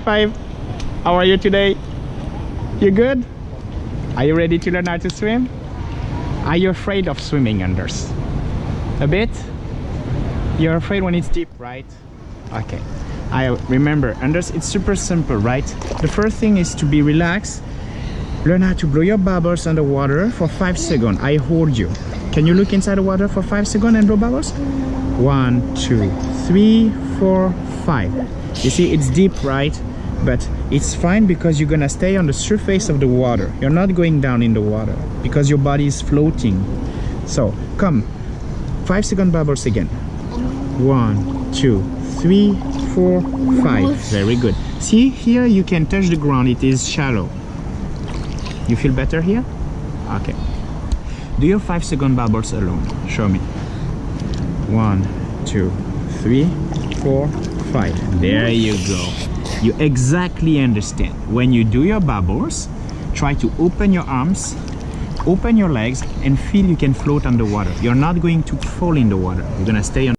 Five. How are you today? You good? Are you ready to learn how to swim? Are you afraid of swimming Anders? A bit? You're afraid when it's deep, right? Okay. I remember, Anders, it's super simple, right? The first thing is to be relaxed. Learn how to blow your bubbles underwater for five seconds. I hold you. Can you look inside the water for five seconds and blow bubbles? One, two, three, four, five. You see, it's deep, right? But it's fine because you're gonna stay on the surface of the water. You're not going down in the water because your body is floating. So, come. Five second bubbles again. One, two, three, four, five. Very good. See, here you can touch the ground. It is shallow. You feel better here? Okay. Do your five second bubbles alone. Show me. One, two, three, four, There you go. You exactly understand. When you do your bubbles, try to open your arms, open your legs, and feel you can float underwater. You're not going to fall in the water. You're gonna stay on